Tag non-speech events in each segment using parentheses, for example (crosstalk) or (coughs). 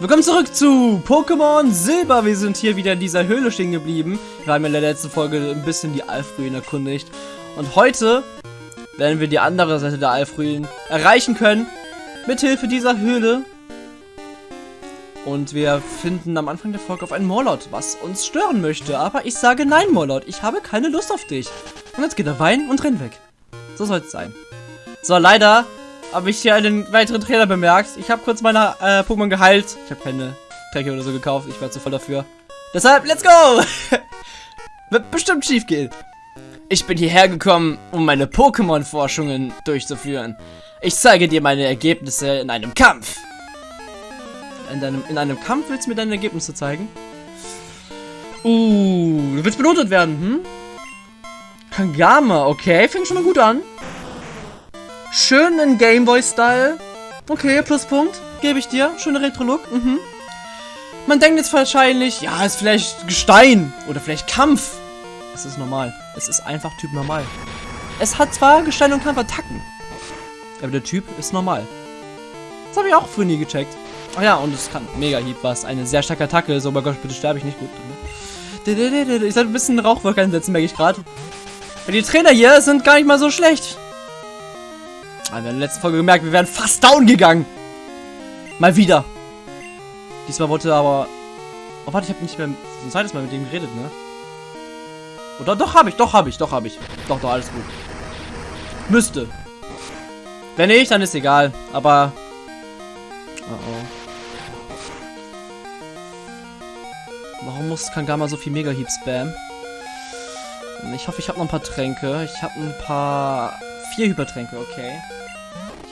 Willkommen zurück zu Pokémon Silber. Wir sind hier wieder in dieser Höhle stehen geblieben. Wir haben in der letzten Folge ein bisschen die Alfruin erkundigt. Und heute werden wir die andere Seite der Alfruin erreichen können. Mithilfe dieser Höhle. Und wir finden am Anfang der Folge auf einen Morlot, was uns stören möchte. Aber ich sage nein, Morlot. Ich habe keine Lust auf dich. Und jetzt geht er weinen und rennt weg. So soll es sein. So, leider habe ich hier einen weiteren Trainer bemerkt. Ich habe kurz meine äh, Pokémon geheilt. Ich habe keine Tränke oder so gekauft. Ich war zu voll dafür. Deshalb, let's go! (laughs) Wird bestimmt schief gehen. Ich bin hierher gekommen, um meine Pokémon-Forschungen durchzuführen. Ich zeige dir meine Ergebnisse in einem Kampf. In, deinem, in einem Kampf willst du mir deine Ergebnisse zeigen? Uh, du willst benotet werden, hm? Kangama, okay, fängt schon mal gut an. Schön in Gameboy-Style. Okay, Pluspunkt. Gebe ich dir. Schöner Retro-Look. Mhm. Man denkt jetzt wahrscheinlich, ja, ist vielleicht Gestein. Oder vielleicht Kampf. Es ist normal. Es ist einfach Typ normal. Es hat zwar Gestein und Kampfattacken. Aber der Typ ist normal. Das habe ich auch früher nie gecheckt. Ach ja, und es kann Mega-Hieb, was eine sehr starke Attacke ist. Oh mein Gott, bitte sterbe ich nicht gut. Ich sollte ein bisschen Rauchwolke einsetzen, merke ich gerade. Die Trainer hier sind gar nicht mal so schlecht. Aber wir haben in der letzten Folge gemerkt, wir wären fast down gegangen. Mal wieder. Diesmal wollte aber... Oh, warte, ich habe nicht mehr ein zweites Mal mit dem geredet, ne? Oder doch habe ich, doch habe ich, doch habe ich. Doch, doch, alles gut. Müsste. Wenn nicht, dann ist egal. Aber... Oh oh. Warum muss Kangama so viel Mega-Heap spam? Ich hoffe, ich habe noch ein paar Tränke. Ich habe ein paar... Vier Hypertränke, okay.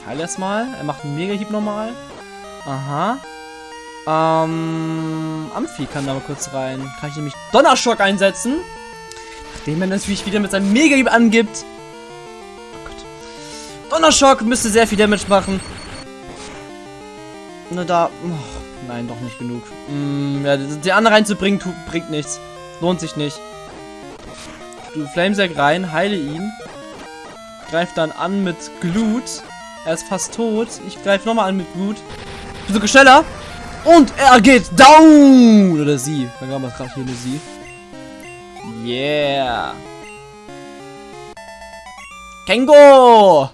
Heile erstmal. Er macht einen Mega-Hieb normal. Aha. Ähm... Amphi kann da mal kurz rein. Kann ich nämlich Donnerschock einsetzen. Nachdem er natürlich wieder mit seinem Mega-Hieb angibt. Oh Gott. Donnerschock müsste sehr viel Damage machen. Na da... Oh, nein, doch nicht genug. Mm, ja, die andere reinzubringen tut, bringt nichts. Lohnt sich nicht. Du Flamesack rein, heile ihn. Greif dann an mit Glut. Er ist fast tot. Ich greife nochmal an mit Glut. So schneller. Und er geht down. Oder sie. Dann haben wir gerade hier eine sie. Yeah. Kengo.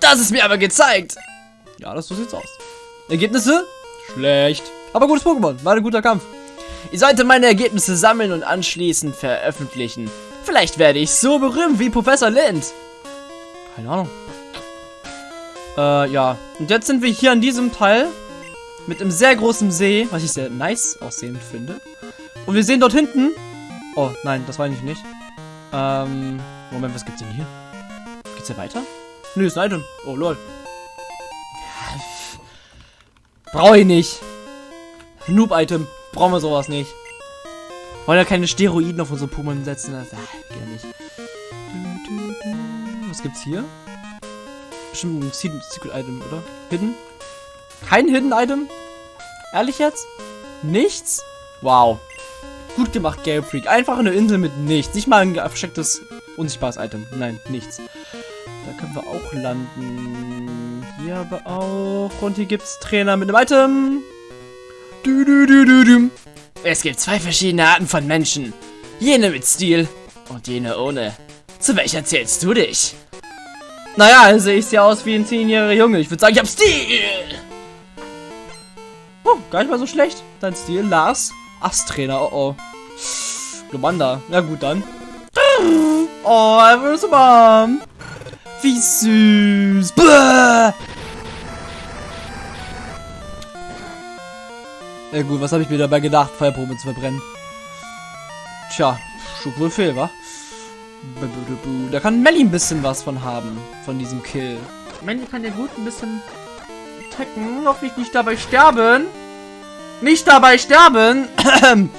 Das ist mir aber gezeigt. Ja, das so sieht's aus. Ergebnisse? Schlecht. Aber gutes Pokémon. War ein guter Kampf. Ihr solltet meine Ergebnisse sammeln und anschließend veröffentlichen. Vielleicht werde ich so berühmt wie Professor Lind. Keine Ahnung. Äh, ja. Und jetzt sind wir hier an diesem Teil mit einem sehr großen See, was ich sehr nice aussehend finde. Und wir sehen dort hinten... Oh, nein, das war ich nicht. Ähm, Moment, was gibt's denn hier? Geht's hier weiter? Nö, ist ein Item. Oh, lol. Brauche ich nicht. Noob-Item. Brauchen wir sowas nicht. Wollen ja keine Steroiden auf unsere Pokémon setzen. Das ah, geht nicht. Was gibt's hier? Bestimmt ein Secret Item, oder? Hidden? Kein Hidden Item? Ehrlich jetzt? Nichts? Wow. Gut gemacht, Game Freak. Einfach eine Insel mit nichts. Nicht mal ein verstecktes, unsichtbares Item. Nein, nichts. Da können wir auch landen. Hier aber auch. Und hier gibt's Trainer mit einem Item. Du, du, du, du, du. Es gibt zwei verschiedene Arten von Menschen. Jene mit Stil und jene ohne. Zu welcher zählst du dich? Naja, also ich sehe aus wie ein 10-jähriger Junge. Ich würde sagen, ich habe Stil. Oh, gar nicht mal so schlecht. Dein Stil, Lars. Ast-Trainer, oh oh. Glomanda. Ja gut, dann. Oh, er wird so warm. Wie süß. Bäh. Ja gut, was habe ich mir dabei gedacht, Feuerprobe zu verbrennen? Tja, schlug wohl fehl, wa? Da kann Melly ein bisschen was von haben, von diesem Kill. Melly kann ja gut ein bisschen attacken. Hoffentlich nicht dabei sterben. Nicht dabei sterben! (coughs)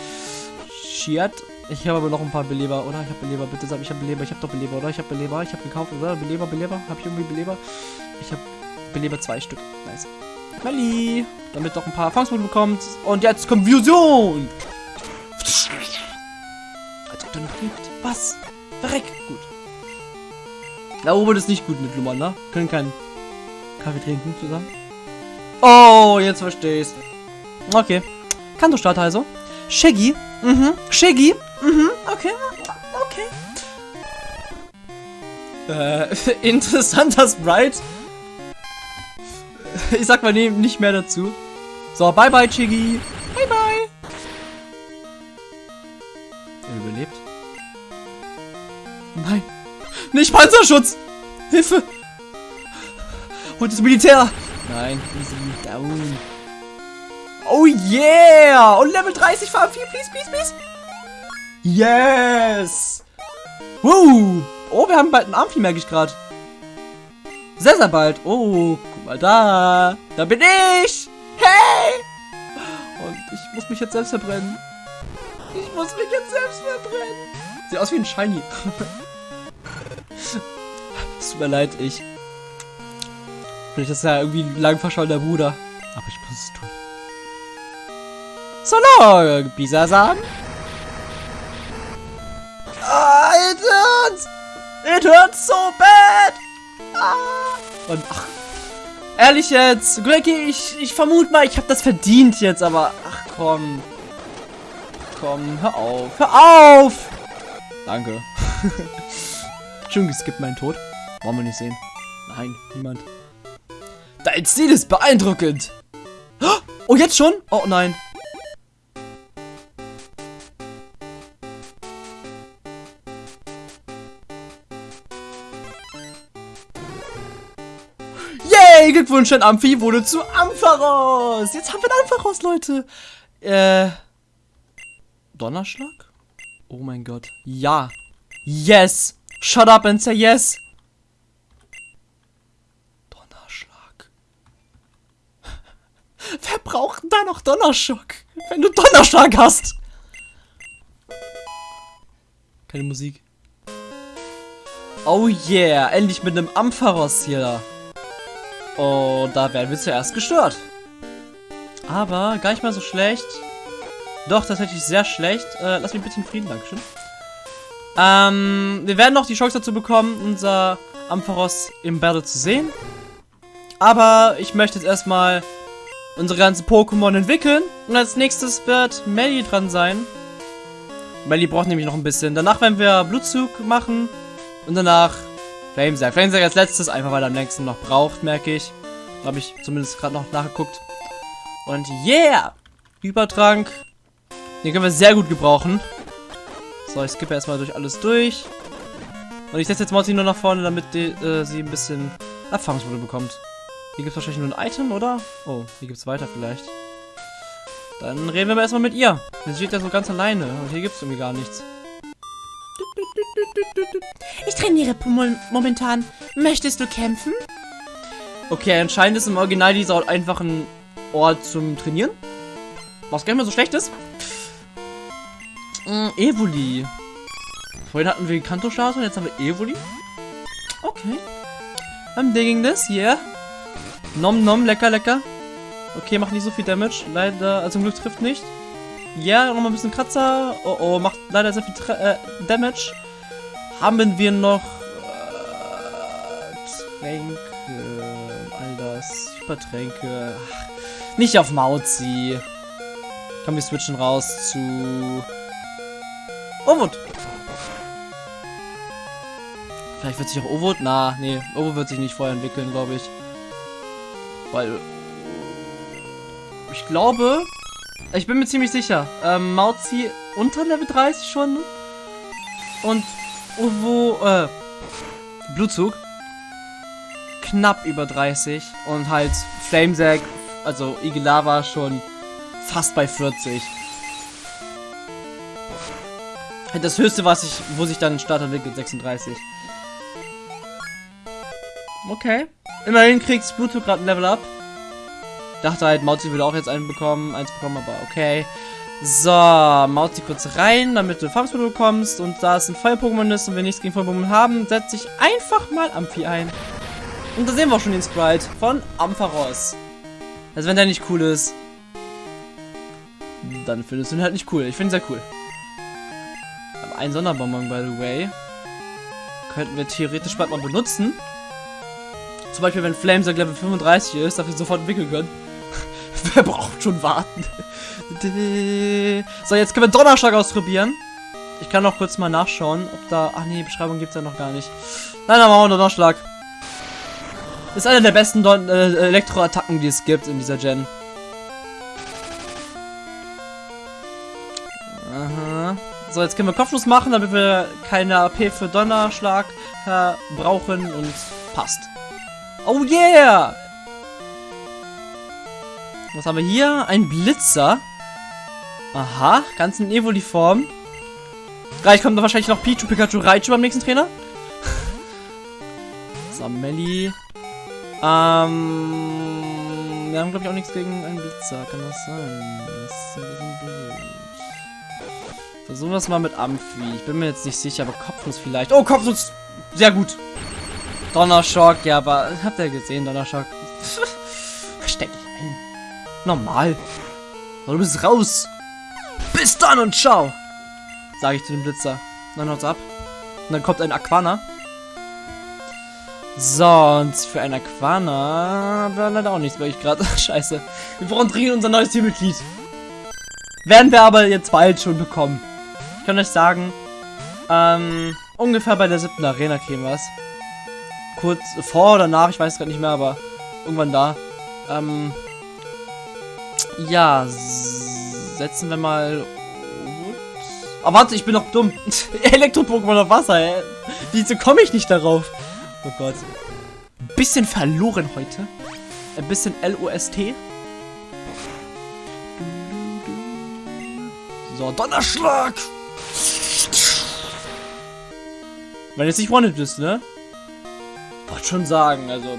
Shit. Ich habe aber noch ein paar Beleber, oder? Ich habe Beleber, bitte sag, ich habe Beleber, ich habe doch Beleber, oder? Ich habe Beleber, ich habe gekauft, oder? Beleber, Beleber, habe ich irgendwie Beleber? Ich habe Beleber zwei Stück. Nice. Melly, damit doch ein paar Erfahrungspunkte bekommt. Und jetzt kommt Fusion. Als ob der noch lebt. Was? Verreck. Gut. Da oben ist nicht gut mit Lumanda. Können keinen Kaffee trinken zusammen. Oh, jetzt verstehe ich's. Okay. Kanto-Starter also. Shaggy. Mhm. Shaggy. Mhm. Okay. Okay. Äh, (laughs) interessanter Sprite. Ich sag mal nee, nicht mehr dazu. So, bye bye, Chiggy. Nicht Panzerschutz. Hilfe. Und das Militär. Nein, easy down. Oh yeah! Und Level 30 für Amphi, please, please, please. Yes! Woo! Oh, wir haben bald einen Amphi, merke ich gerade. Sehr, sehr bald. Oh, guck mal da. Da bin ich. Hey! Und ich muss mich jetzt selbst verbrennen. Ich muss mich jetzt selbst verbrennen. Sieht aus wie ein Shiny. (laughs) Tut mir leid, ich. Vielleicht ist ja irgendwie ein lang verschollener Bruder. Aber ich muss es tun. So long, Bisasam. Ah, it hurts. It hurts so bad. Ah. Und ach, ehrlich jetzt, Greggy, ich, ich vermute mal, ich habe das verdient jetzt, aber ach komm. Komm, hör auf, hör auf. Danke. (laughs) Schon geskippt meinen Tod. Wollen wir nicht sehen. Nein, niemand. Dein Stil ist beeindruckend. Oh, jetzt schon? Oh nein. Yay, Glückwunsch, ein Amphi wurde zu Ampharos. Jetzt haben wir einen Ampharos, Leute. Äh, Donnerschlag? Oh mein Gott. Ja. Yes. Shut up and say yes. Donnerschlag. Wer da noch Donnerschlag? Wenn du Donnerschlag hast. Keine Musik. Oh yeah, endlich mit einem Ampharos hier. Und da werden wir zuerst gestört. Aber gar nicht mal so schlecht. Doch, tatsächlich sehr schlecht. Äh, lass mich bitte in Frieden, Dankeschön. Ähm, wir werden noch die Chance dazu bekommen, unser Ampharos im Battle zu sehen. Aber ich möchte jetzt erstmal unsere ganzen Pokémon entwickeln. Und als nächstes wird Melly dran sein. Melly braucht nämlich noch ein bisschen. Danach werden wir Blutzug machen. Und danach Flamesack. Flamesack als letztes, einfach weil er am längsten noch braucht, merke ich. Habe ich zumindest gerade noch nachgeguckt. Und yeah! Übertrank. Den können wir sehr gut gebrauchen. So, ich skippe erstmal durch alles durch. Und ich setze jetzt Mozzi nur nach vorne, damit die, äh, sie ein bisschen Erfahrungspunkte bekommt. Hier gibt es wahrscheinlich nur ein Item, oder? Oh, hier gibt es weiter vielleicht. Dann reden wir aber erstmal mit ihr. Sie steht ja so ganz alleine und hier gibt es irgendwie gar nichts. Ich trainiere momentan. Möchtest du kämpfen? Okay, anscheinend ist im Original dieser Ort einfach ein Ort zum Trainieren. Was gar nicht mehr so schlecht ist. Mm, Evoli. Vorhin hatten wir Kanto-Statue, jetzt haben wir Evoli. Okay. I'm digging this, yeah. Nom nom, lecker, lecker. Okay, macht nicht so viel Damage. Leider, also zum Glück trifft nicht. Ja, nochmal ein bisschen Kratzer. Oh oh, macht leider sehr viel Tra äh, Damage. Haben wir noch äh, Tränke, all das, Hypertränke. Ach, nicht auf Mauzi. Komm, wir switchen raus zu Ovud. Vielleicht wird sich auch Ovud. Na, nee, Ovud wird sich nicht vorher entwickeln, glaube ich. Weil ich glaube, ich bin mir ziemlich sicher. Ähm, Mauzi unter Level 30 schon. Und Uwo, äh, Blutzug. Knapp über 30. Und halt Flamesack, also Igilava schon fast bei 40. Das höchste, was ich, wo sich dann ein Starter entwickelt, 36. Okay. Immerhin kriegt Bluetooth gerade ein Level Up. Dachte halt, Mauzi würde auch jetzt einen bekommen, eins bekommen, aber okay. So, Mauzi kurz rein, damit du Farmsmittel bekommst. Und da es ein Feuer-Pokémon ist und wir nichts gegen Feuer-Pokémon haben, setze ich einfach mal Amphi ein. Und da sehen wir auch schon den Sprite von Ampharos. Also wenn der nicht cool ist, dann findest du ihn halt nicht cool. Ich finde ihn sehr cool. Aber ein Sonderbonbon, by the way, könnten wir theoretisch bald mal benutzen. Zum Beispiel, wenn Flamesack Level 35 ist, dafür sofort entwickeln können. (laughs) Wer braucht schon warten? So, jetzt können wir Donnerschlag ausprobieren. Ich kann noch kurz mal nachschauen, ob da... Ach nee, Beschreibung gibt es ja noch gar nicht. Nein, dann machen wir Donnerschlag. Ist eine der besten Don äh, Elektroattacken, die es gibt in dieser Gen. Aha. So, jetzt können wir Kopfschuss machen, damit wir keine AP für Donnerschlag äh, brauchen und passt. Oh yeah! Was haben wir hier? Ein Blitzer. Aha, ganz in Evoli-Form. Gleich kommt da wahrscheinlich noch Pichu, Pikachu, Raichu beim nächsten Trainer. (laughs) Samelli. Ähm, wir haben, glaube ich, auch nichts gegen einen Blitzer. Kann das sein? Das ist ein bisschen blöd. Versuchen wir es mal mit Amphi. Ich bin mir jetzt nicht sicher, aber Kopfnuss vielleicht. Oh, Kopfnuss! Sehr gut. Donnerschock, ja, aber habt ihr gesehen, Donnerschock? (laughs) Versteck dich ein. Normal. So, du bist raus. Bis dann und ciao. Sage ich zu dem Blitzer. Dann haut's ab. Und dann kommt ein Aquana. So, und für ein Aquana wäre leider auch nichts, weil ich gerade. (laughs) Scheiße. Wir brauchen dringend unser neues Teammitglied. Werden wir aber jetzt bald schon bekommen. Ich kann euch sagen, ähm, ungefähr bei der siebten Arena kriegen wir es. Kurz vor oder nach, ich weiß gerade nicht mehr, aber irgendwann da. Ähm, ja, setzen wir mal. Aber warte, ich bin noch dumm. (laughs) Elektro-Pokémon auf Wasser, ey. Wieso komme ich nicht darauf? Oh Gott. Bisschen verloren heute. Ein bisschen LOST. So, Donnerschlag! Wenn jetzt nicht One-Hit bist, ne? Wollte schon sagen, also.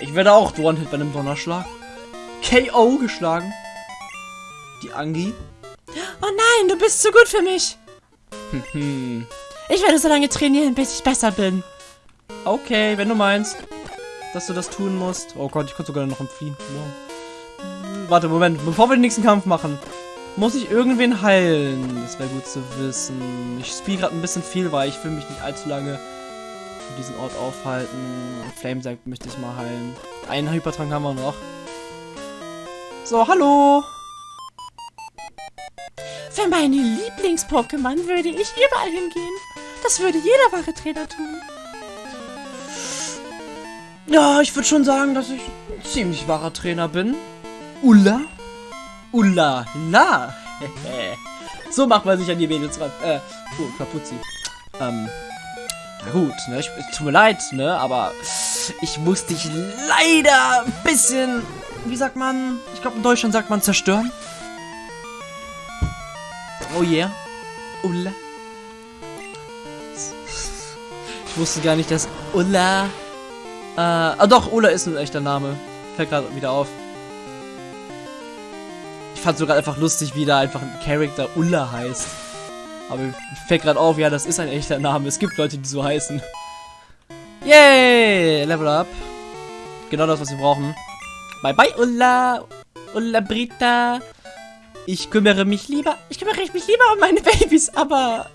Ich werde auch One-Hit bei einem Donnerschlag. KO geschlagen. Die Angi. Oh nein, du bist zu gut für mich. Ich werde so lange trainieren, bis ich besser bin. Okay, wenn du meinst, dass du das tun musst. Oh Gott, ich konnte sogar noch entfliehen. Wow. Warte, Moment. Bevor wir den nächsten Kampf machen, muss ich irgendwen heilen. Das wäre gut zu wissen. Ich spiele gerade ein bisschen viel, weil ich will mich nicht allzu lange für diesen Ort aufhalten. Flamesack möchte ich mal heilen. Einen Hypertrank haben wir noch. So, hallo. Für meine Lieblings-Pokémon würde ich überall hingehen. Das würde jeder wahre Trainer tun. Ja, ich würde schon sagen, dass ich ein ziemlich wahrer Trainer bin. Ulla? Ulla, la. (laughs) so macht man sich an die Mädels ran. Äh, oh, Kapuzzi. Ähm, na gut, ne, ich, tut mir leid, ne, aber ich muss dich leider ein bisschen, wie sagt man, ich glaube in Deutschland sagt man zerstören. Oh yeah. Ulla. Ich wusste gar nicht, dass Ulla äh, ah doch, Ulla ist ein echter Name. Fällt gerade wieder auf. Ich fand sogar einfach lustig, wie da einfach ein Charakter Ulla heißt. Aber fällt gerade auf, ja, das ist ein echter Name. Es gibt Leute, die so heißen. Yay! Level up. Genau das, was wir brauchen. Bye bye, Ulla! Ulla Brita! Ich kümmere mich lieber. Ich kümmere mich lieber um meine Babys, aber.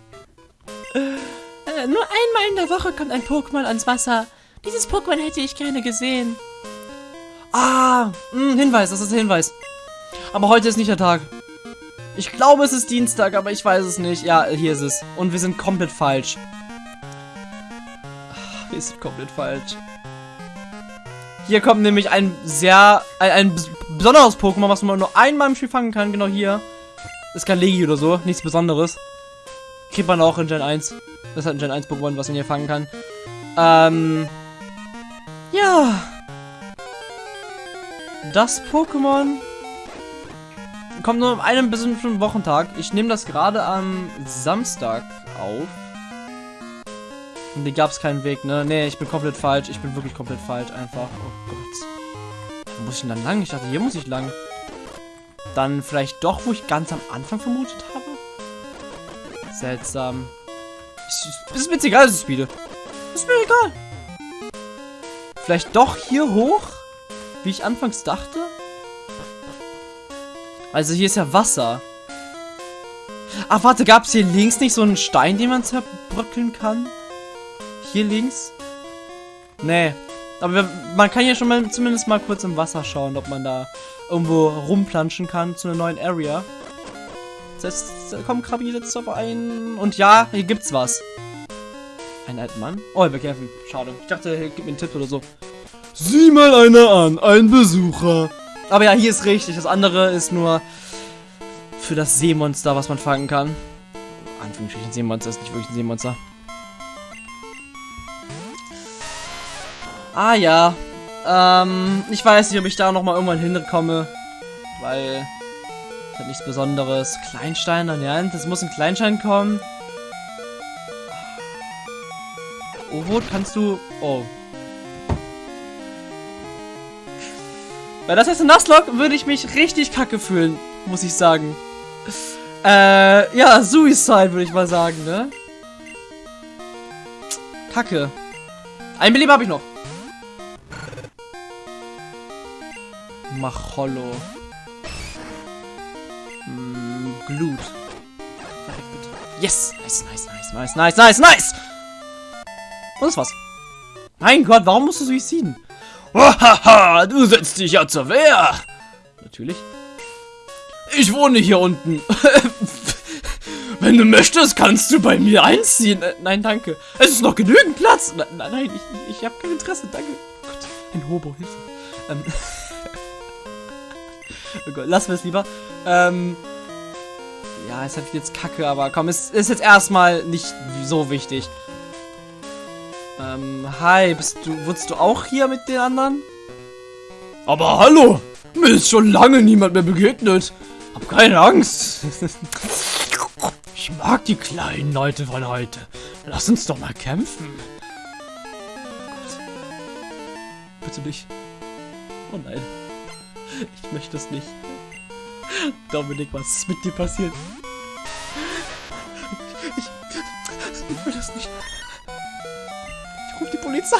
Äh, nur einmal in der Woche kommt ein Pokémon ans Wasser. Dieses Pokémon hätte ich gerne gesehen. Ah, mh, hm, Hinweis, das ist ein Hinweis. Aber heute ist nicht der Tag. Ich glaube, es ist Dienstag, aber ich weiß es nicht. Ja, hier ist es. Und wir sind komplett falsch. Ach, wir sind komplett falsch. Hier kommt nämlich ein sehr, ein, ein besonderes Pokémon, was man nur einmal im Spiel fangen kann. Genau hier. Ist kein Legi oder so. Nichts Besonderes. Kriegt man auch in Gen 1. Das halt ein Gen 1 Pokémon, was man hier fangen kann. Ähm, ja. Das Pokémon kommt nur an einem bestimmten Wochentag. Ich nehme das gerade am Samstag auf. Und hier gab es keinen Weg, ne? Ne, ich bin komplett falsch. Ich bin wirklich komplett falsch einfach. Oh Gott. Wo muss ich denn dann lang? Ich dachte, hier muss ich lang. Dann vielleicht doch, wo ich ganz am Anfang vermutet habe? Seltsam. Es ist mir jetzt egal, dass ich spiele. Ist mir egal. Vielleicht doch hier hoch? Wie ich anfangs dachte? Also hier ist ja Wasser. Ach, warte, gab es hier links nicht so einen Stein, den man zerbröckeln kann? Hier links? Nee. Aber wir, man kann hier schon mal zumindest mal kurz im Wasser schauen, ob man da irgendwo rumplanschen kann zu einer neuen Area. Setzt, komm, Krabi, setzt auf ein. Und ja, hier gibt's was. Ein alter Mann? Oh, er bekämpfen. Schade. Ich dachte, er gibt mir einen Tipp oder so. Sieh mal einer an, ein Besucher. Aber ja, hier ist richtig. Das andere ist nur für das Seemonster, was man fangen kann. Anführungsstrichen Seemonster ist nicht wirklich ein Seemonster. Ah ja. Ähm, ich weiß nicht, ob ich da nochmal irgendwann hinkomme. Weil. Das hat nichts Besonderes. Kleinstein ja, das muss ein Kleinstein kommen. Ovot, kannst du. Oh. Weil das heißt, in Nuzlocke würde ich mich richtig kacke fühlen, muss ich sagen. Äh, ja, Suicide würde ich mal sagen, ne? Kacke. Ein Belieb habe ich noch. Machollo. Hm, Glut. Yes! Nice, nice, nice, nice, nice, nice, nice! Und das war's. Mein Gott, warum musst du suiziden? Hahaha, du setzt dich ja zur Wehr. Natürlich. Ich wohne hier unten. (laughs) Wenn du möchtest, kannst du bei mir einziehen. Äh, nein, danke. Es ist noch genügend Platz. Nein, nein, nein ich, ich habe kein Interesse. Danke. Oh Gott, ein Hobo, Hilfe. Ähm. (laughs) oh Gott, lassen wir es lieber. Ähm. Ja, ist halt jetzt kacke, aber komm, es ist jetzt erstmal nicht so wichtig. Ähm, hi, bist du, wurdest du auch hier mit den anderen? Aber hallo, mir ist schon lange niemand mehr begegnet. Hab keine Angst. Ich mag die kleinen Leute von heute. Lass uns doch mal kämpfen. Gott. Bitte nicht. Oh nein. Ich möchte es nicht. Dominik, was ist mit dir passiert? Ich, ich will das nicht. Rufe die Polizei.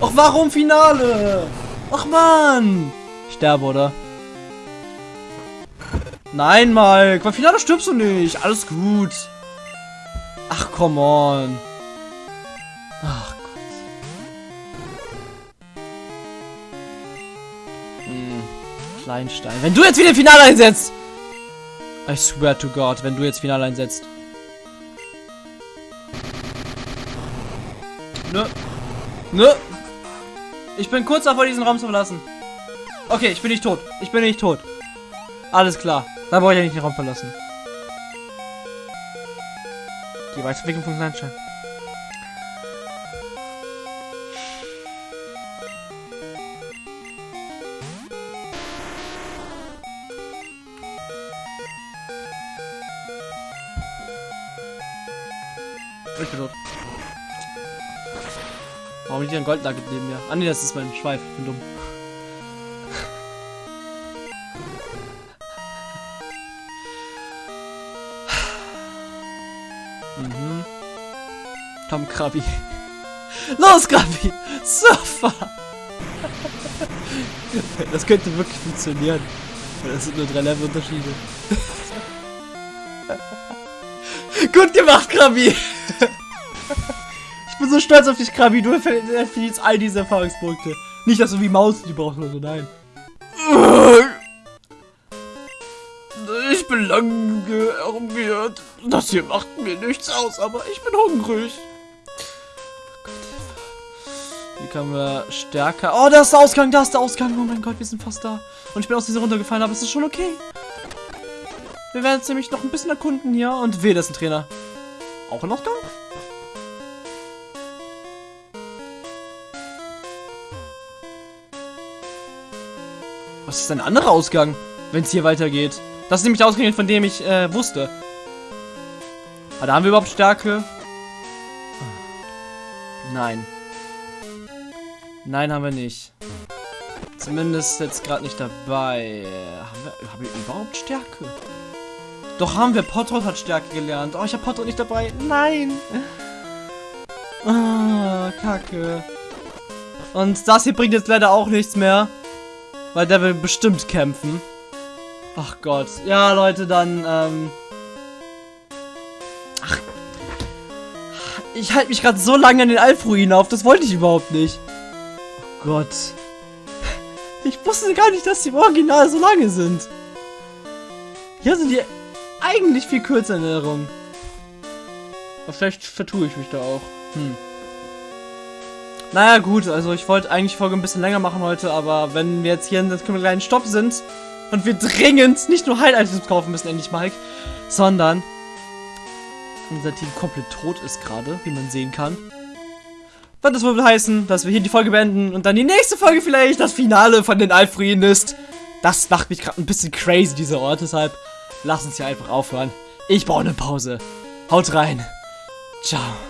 Ach, warum Finale? Ach, Mann. Ich sterbe, oder? Nein, Mike. Beim Finale stirbst du nicht. Alles gut. Ach, come on. Ach Gott. Hm. Kleinstein. Wenn du jetzt wieder Finale einsetzt. I swear to God, wenn du jetzt Finale einsetzt. Nö. Nö. Ich bin kurz davor, diesen Raum zu verlassen. Okay, ich bin nicht tot. Ich bin nicht tot. Alles klar. Da brauche ich ja nicht den Raum verlassen. Die Weiterentwicklung von Kleinstein. Liegt ein Goldnugget neben mir? Ah ne, das ist mein Schweif. Bin dumm. mhm. Komm, Krabi. Los, Krabi! Surfer! das könnte wirklich funktionieren. Das sind nur drei Level-Unterschiede. Gut gemacht, Krabi! So stolz auf dich, Krabi. Du verdienst all diese Erfahrungspunkte. Nicht, dass du wie Maus die brauchst oder so, nein. Ich bin lang gearmiert. Das hier macht mir nichts aus, aber ich bin hungrig. Wie können wir stärker... Oh, da ist der Ausgang, da ist der Ausgang. Oh mein Gott, wir sind fast da. Und ich bin aus dieser runtergefallen, aber es ist schon okay. Wir werden jetzt nämlich noch ein bisschen erkunden hier. Und weh, das ist ein Trainer. Auch ein Ausgang? Was ist ein anderer Ausgang, wenn es hier weitergeht? Das ist nämlich der Ausgang, von dem ich äh, wusste. Aber da haben wir überhaupt Stärke? Nein. Nein, haben wir nicht. Zumindest jetzt gerade nicht dabei. Haben wir, haben wir überhaupt Stärke? Doch haben wir. Potrot hat Stärke gelernt. Oh, ich habe Potrot nicht dabei. Nein. Ah, kacke. Und das hier bringt jetzt leider auch nichts mehr. Weil der will bestimmt kämpfen. Ach Gott. Ja, Leute, dann, ähm... Ach. Ich halte mich gerade so lange an den Alpruinen auf. Das wollte ich überhaupt nicht. Gott. Ich wusste gar nicht, dass die im Original so lange sind. Hier sind die eigentlich viel kürzer in Erinnerung. Aber vielleicht vertue ich mich da auch. Hm. Naja, gut, also ich wollte eigentlich die Folge ein bisschen länger machen heute, aber wenn wir jetzt hier in einem kleinen Stopp sind und wir dringend nicht nur Heil-Items kaufen müssen, endlich Mike, sondern unser Team komplett tot ist gerade, wie man sehen kann. Wird das wohl heißen, dass wir hier die Folge beenden und dann die nächste Folge vielleicht das Finale von den Alfrieden ist. Das macht mich gerade ein bisschen crazy, dieser Ort, deshalb lass uns hier einfach aufhören. Ich brauche eine Pause. Haut rein. Ciao.